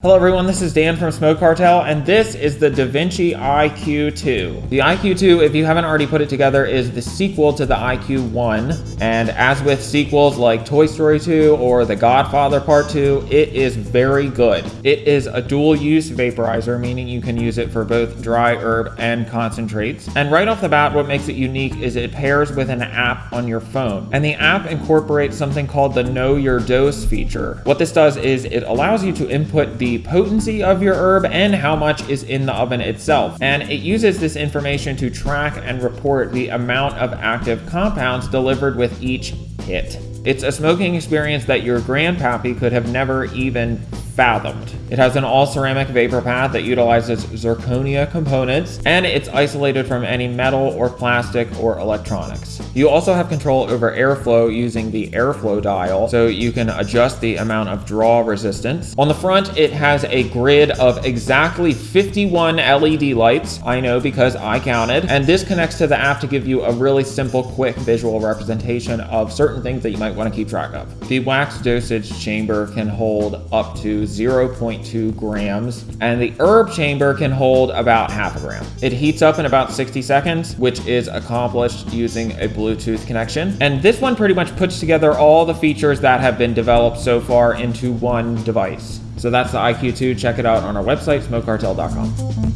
Hello everyone, this is Dan from Smoke Cartel, and this is the DaVinci IQ2. The IQ2, if you haven't already put it together, is the sequel to the IQ1, and as with sequels like Toy Story 2 or The Godfather Part 2, it is very good. It is a dual-use vaporizer, meaning you can use it for both dry herb and concentrates. And right off the bat, what makes it unique is it pairs with an app on your phone, and the app incorporates something called the Know Your Dose feature. What this does is it allows you to input the the potency of your herb and how much is in the oven itself. And it uses this information to track and report the amount of active compounds delivered with each hit. It's a smoking experience that your grandpappy could have never even fathomed. It has an all-ceramic vapor path that utilizes zirconia components, and it's isolated from any metal or plastic or electronics. You also have control over airflow using the airflow dial, so you can adjust the amount of draw resistance. On the front, it has a grid of exactly 51 LED lights, I know because I counted, and this connects to the app to give you a really simple, quick visual representation of certain things that you might want to keep track of. The wax dosage chamber can hold up to 0.2 grams, and the herb chamber can hold about half a gram. It heats up in about 60 seconds, which is accomplished using a Bluetooth connection. And this one pretty much puts together all the features that have been developed so far into one device. So that's the IQ2. Check it out on our website, smokecartel.com.